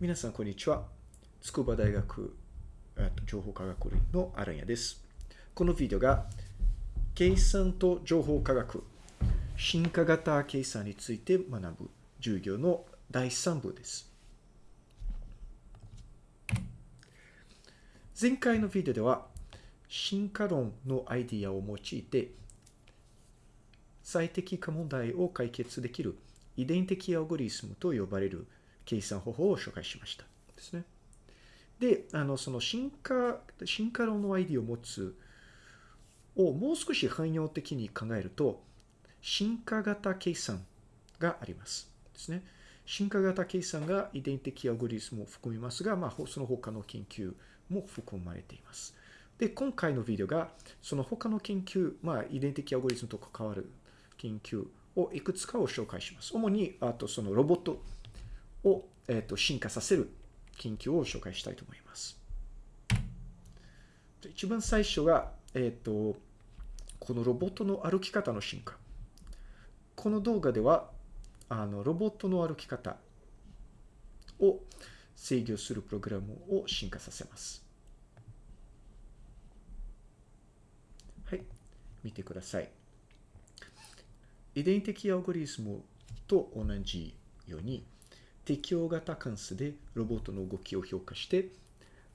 皆さん、こんにちは。筑波大学情報科学類のアランヤです。このビデオが、計算と情報科学、進化型計算について学ぶ授業の第3部です。前回のビデオでは、進化論のアイディアを用いて、最適化問題を解決できる遺伝的アオゴリスムと呼ばれる計算方法を紹介しました。ですね。で、あの、その進化、進化論のアイディアを持つをもう少し汎用的に考えると、進化型計算があります。ですね。進化型計算が遺伝的アオゴリスムを含みますが、まあ、その他の研究も含まれています。で、今回のビデオが、その他の研究、まあ、遺伝的アオゴリスムと関わる研究をいくつかを紹介します。主に、あとそのロボットを、えー、と進化させる研究を紹介したいと思います。一番最初が、えっ、ー、と、このロボットの歩き方の進化。この動画では、あの、ロボットの歩き方を制御するプログラムを進化させます。はい。見てください。遺伝的アオゴリスムと同じように、適用型関数でロボットの動きを評価して、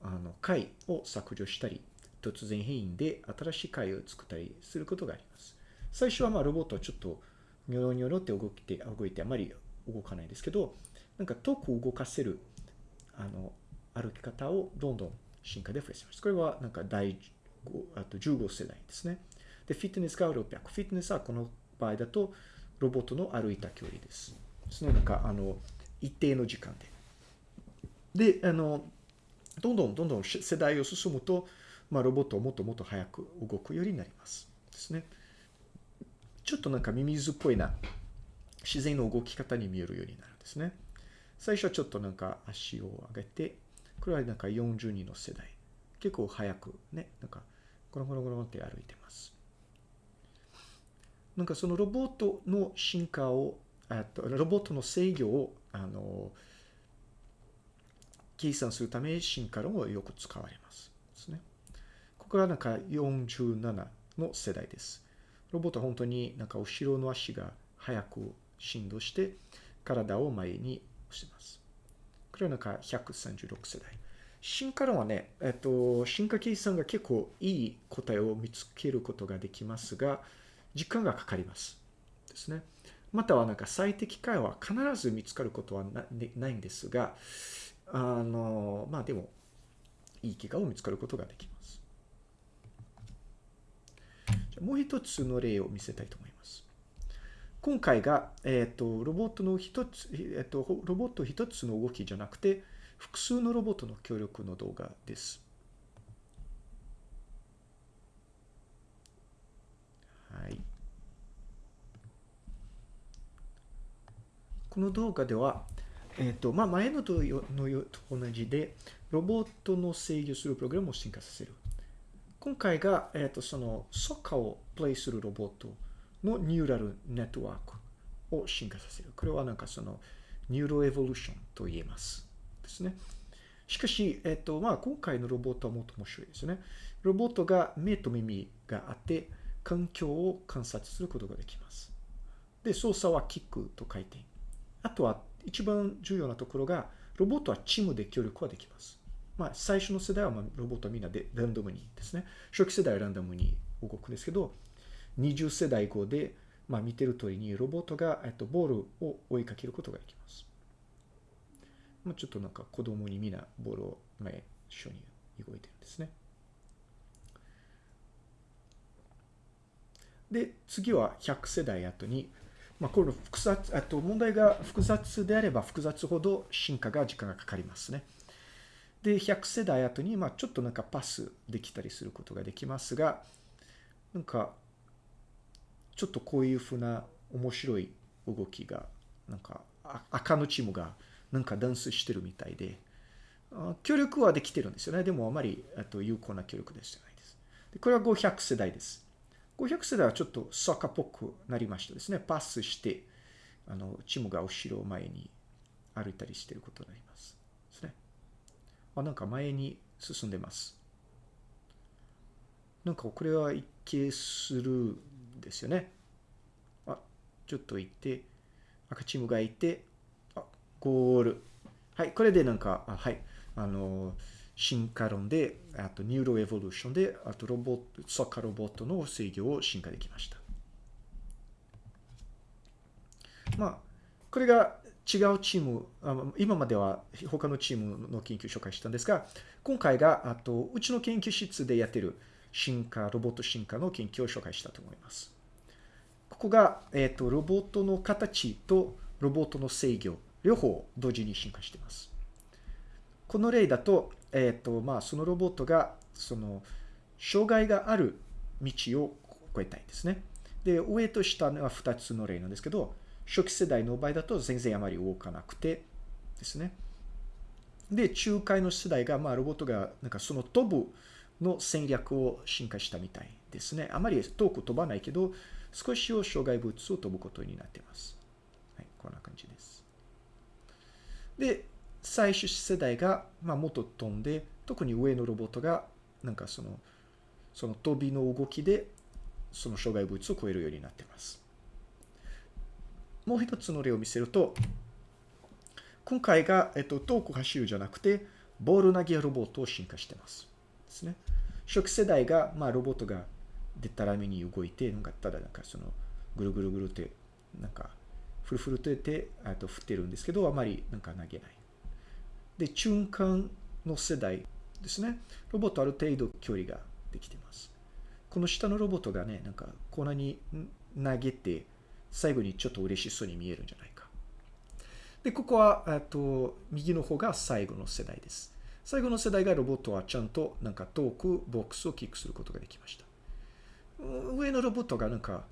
あの、解を削除したり、突然変異で新しい解を作ったりすることがあります。最初はまあロボットはちょっとニョロニョロって動いて、動いてあまり動かないですけど、なんか遠く動かせる、あの、歩き方をどんどん進化で増やします。これはなんか第5あと15世代ですね。で、フィットネスが600。フィットネスはこの場合だとロボットの歩いた距離です。ですね。なんかあの、一定の時間で。で、あの、どんどんどんどん世代を進むと、まあ、ロボットをもっともっと早く動くようになります。ですね。ちょっとなんかミミズっぽいな、自然の動き方に見えるようになるんですね。最初はちょっとなんか足を上げて、これはなんか42の世代。結構早くね、なんかゴロゴロゴロって歩いてます。なんかそのロボットの進化を、とロボットの制御をあの、計算するため進化論をよく使われます。ですね。ここはなんか47の世代です。ロボットは本当になんか後ろの足が速く振動して体を前に押します。これはなんか136世代。進化論はね、えっと、進化計算が結構いい答えを見つけることができますが、時間がかかります。ですね。またはなんか最適解は必ず見つかることはないんですが、あの、まあでも、いい結果を見つかることができます。もう一つの例を見せたいと思います。今回が、えっ、ー、と、ロボットの一つ、えっ、ー、と、ロボット一つの動きじゃなくて、複数のロボットの協力の動画です。はい。ここの動画では、え、ー、と、まあ、前のとのと同じで、ロボットの制御するプログラムを進化させる。今回が、え、ー、と、その、ソッカーをプレイするロボットのニューラルネットワークを進化させる。これはなんかその、 neuroevolution と言えます。ですね。しかし、えっ、ー、と、まあ、今回のロボットはもっと面白いですね。ロボットが目と耳があって、環境を観察することができます。で、操作はキックと書いてあとは一番重要なところが、ロボットはチームで協力はできます。まあ、最初の世代はまあロボットはみんなでランダムにですね。初期世代はランダムに動くんですけど、20世代後で、まあ、見てる通りにロボットが、えっと、ボールを追いかけることができます。まあ、ちょっとなんか子供にみんなボールを前一緒に動いてるんですね。で、次は100世代後に、まあ、この複雑、あと問題が複雑であれば複雑ほど進化が時間がかかりますね。で、100世代後に、まあ、ちょっとなんかパスできたりすることができますが、なんか、ちょっとこういうふうな面白い動きが、なんか、赤のチームがなんかダンスしてるみたいで、協力はできてるんですよね。でもあまりと有効な協力でじゃないです。でこれは500世代です。500世代はちょっとサッカーっぽくなりましたですね。パスして、あの、チームが後ろを前に歩いたりしてることになります。ですね。あ、なんか前に進んでます。なんかこれは一見するんですよね。あ、ちょっと行って、赤チームがいて、あ、ゴール。はい、これでなんか、あはい、あの、進化論で、あと neuroevolution で、あとロボット、サッカーロボットの制御を進化できました。まあ、これが違うチーム、今までは他のチームの研究を紹介したんですが、今回が、あと、うちの研究室でやってる進化、ロボット進化の研究を紹介したと思います。ここが、えっ、ー、と、ロボットの形とロボットの制御、両方同時に進化しています。この例だと、えっ、ー、と、まあ、そのロボットが、その、障害がある道を越えたいんですね。で、上と下は2つの例なんですけど、初期世代の場合だと全然あまり動かなくてですね。で、中間の世代が、まあ、ロボットが、なんかその飛ぶの戦略を進化したみたいですね。あまり遠く飛ばないけど、少しを障害物を飛ぶことになっています。はい、こんな感じです。で、最終世代が、まあ、もっと飛んで、特に上のロボットが、なんかその、その飛びの動きで、その障害物を超えるようになってます。もう一つの例を見せると、今回が、えっと、遠く走るじゃなくて、ボール投げロボットを進化してます。ですね。初期世代が、まあ、ロボットがでたらめに動いて、なんかただなんかその、ぐるぐるぐるって、なんか、ふるふるとやって、あと振ってるんですけど、あまりなんか投げない。で、中間の世代ですね。ロボットある程度距離ができてます。この下のロボットがね、なんか、こんなに投げて、最後にちょっと嬉しそうに見えるんじゃないか。で、ここは、えっと、右の方が最後の世代です。最後の世代がロボットはちゃんとなんか遠くボックスをキックすることができました。上のロボットがなんか、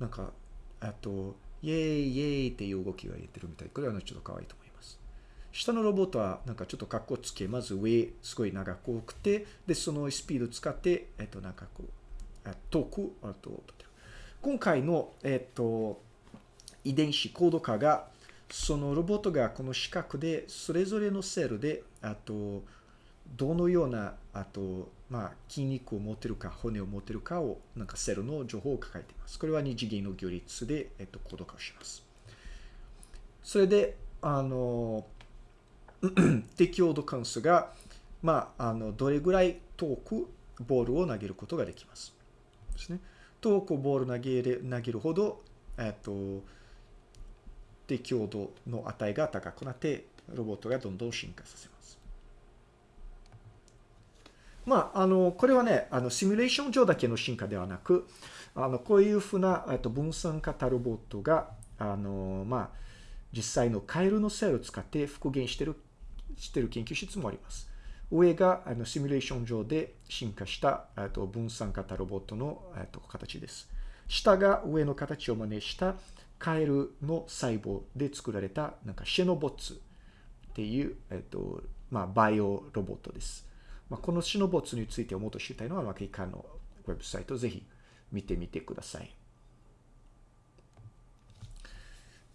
なんか、あと、イェーイイェーイっていう動きが言ってるみたい。これはちょっと可愛いと思います。下のロボットはなんかちょっと格好つけ、まず上すごい長く多くて、で、そのスピード使って、えっと、なんかこう、遠く、あと、今回の、えっと、遺伝子コード化が、そのロボットがこの四角で、それぞれのセルで、あと、どのような、あと、まあ、筋肉を持ってるか、骨を持ってるかを、なんかセルの情報を抱えています。これは二次元の行列で、えっと、コード化をします。それで、あの、適応度関数が、まあ、あの、どれぐらい遠くボールを投げることができます。ですね。遠くボール投げる投げるほど、えっと、適応度の値が高くなって、ロボットがどんどん進化させます。まあ、あの、これはね、あの、シミュレーション上だけの進化ではなく、あの、こういうふうな、えっと、分散型ロボットが、あの、まあ、実際のカエルのセルを使って復元してる、してる研究室もあります。上があのシミュレーション上で進化したと分散型ロボットのと形です。下が上の形を真似したカエルの細胞で作られたなんかシェノボッツっていう、えっとまあ、バイオロボットです。まあ、このシェノボッツについてもっと知りたいのは、まあ、以下のウェブサイトをぜひ見てみてください。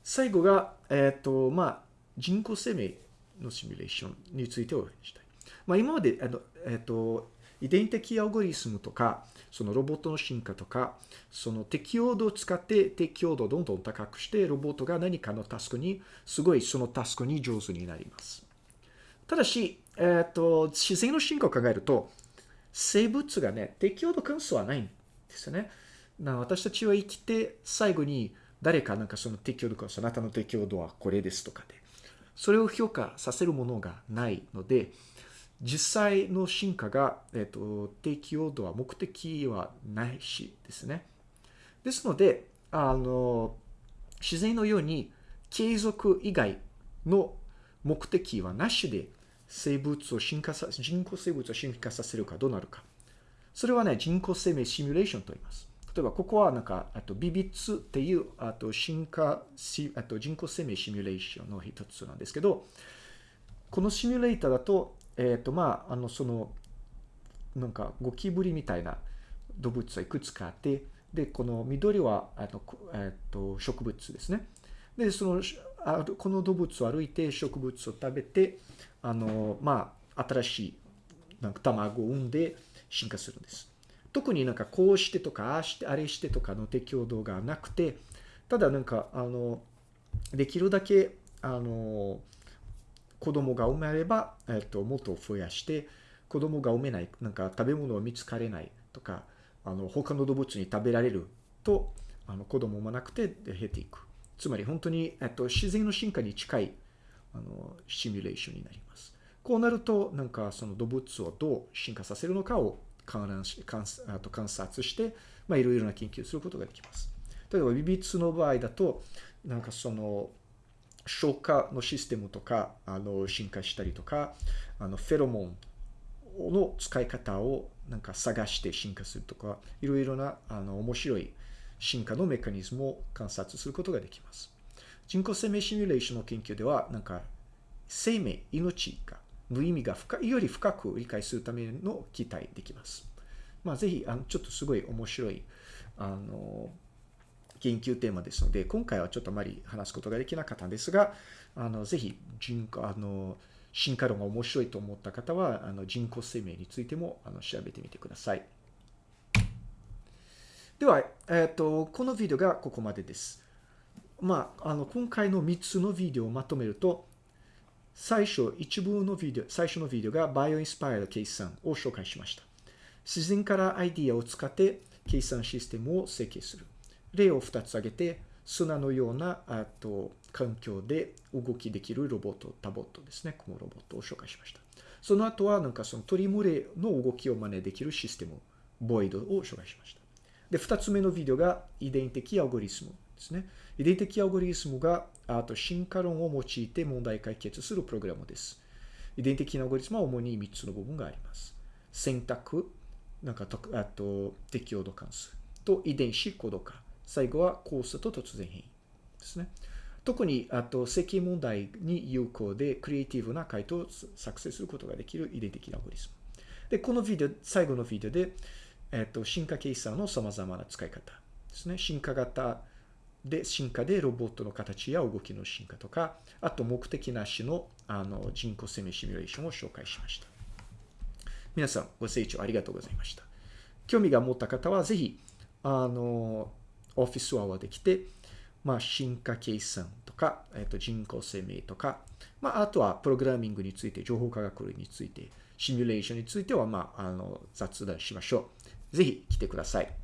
最後が、えっ、と、まあ、人工生命のシミュレーションについてお話したい。まあ、今まで、あの、えっ、と、遺伝的アオゴリスムとか、そのロボットの進化とか、その適応度を使って適応度をどんどん高くして、ロボットが何かのタスクに、すごいそのタスクに上手になります。ただし、えっ、と、自然の進化を考えると、生物がね、適応度関数はないんですよね。な私たちは生きて、最後に誰かなんかその適応度関数、あなたの適応度はこれですとかで、それを評価させるものがないので、実際の進化が、えっ、と、適用度は目的はないしですね。ですので、あの、自然のように継続以外の目的はなしで生物を進化さ、人工生物を進化させるかどうなるか。それはね、人工生命シミュレーションと言います。例えば、ここはなんか、あと、ビビッツっていう、あと、進化、あと、人工生命シミュレーションの一つなんですけど、このシミュレーターだと、えっ、ー、と、まあ、あの、その、なんか、ゴキブリみたいな動物はいくつかあって、で、この緑は、あの、えっ、ー、と、植物ですね。で、その、あこの動物を歩いて植物を食べて、あの、まあ、新しいなんか卵を産んで進化するんです。特になんかこうしてとか、ああして、あれしてとかの適応度がなくて、ただなんか、あの、できるだけ、あの、子供が生まれば、えっと、もっと増やして、子供が産めない、なんか食べ物を見つかれないとか、あの、他の動物に食べられると、あの、子供もなくて減っていく。つまり本当に、えっと、自然の進化に近い、あの、シミュレーションになります。こうなると、なんかその動物をどう進化させるのかを観覧し観あと観察して、まあ、いろいろな研究をすることができます。例えば、ビビツの場合だと、なんかその、消化のシステムとか、あの、進化したりとか、あの、フェロモンの使い方をなんか探して進化するとか、いろいろな、あの、面白い進化のメカニズムを観察することができます。人工生命シミュレーションの研究では、なんか、生命、命がの意味が深いより深く理解するための期待できます。まあ、ぜひ、あの、ちょっとすごい面白い、あの、研究テーマですので、今回はちょっとあまり話すことができなかったんですが、あの、ぜひ、人工、あの、進化論が面白いと思った方は、あの、人工生命についても、あの、調べてみてください。では、えっ、ー、と、このビデオがここまでです。まあ、あの、今回の3つのビデオをまとめると、最初、一部のビデオ、最初のビデオがバイオインスパイア計算を紹介しました。自然からアイディアを使って計算システムを設計する。例を2つ挙げて、砂のようなあと環境で動きできるロボット、タボットですね。このロボットを紹介しました。その後は、なんかその鳥群れの動きを真似できるシステム、ボイドを紹介しました。で、2つ目のビデオが遺伝的アオゴリスムですね。遺伝的アオゴリスムがあと進化論を用いて問題解決するプログラムです。遺伝的なアオゴリスムは主に3つの部分があります。選択、なんかと、あと適応度関数と遺伝子コード化。最後はコースと突然変異ですね。特に、あと、設計問題に有効で、クリエイティブな回答を作成することができる遺伝的なアゴリスム。で、このビデオ、最後のビデオで、えっと、進化計算の様々な使い方ですね。進化型で、進化でロボットの形や動きの進化とか、あと目的なしのあの人工生命シミュレーションを紹介しました。皆さん、ご清聴ありがとうございました。興味が持った方は、ぜひ、あの、オフィスアワーで来て、まあ、進化計算とか、えっと、人工生命とか、まあ、あとはプログラミングについて、情報科学類について、シミュレーションについては、まあ、あの、雑談しましょう。ぜひ来てください。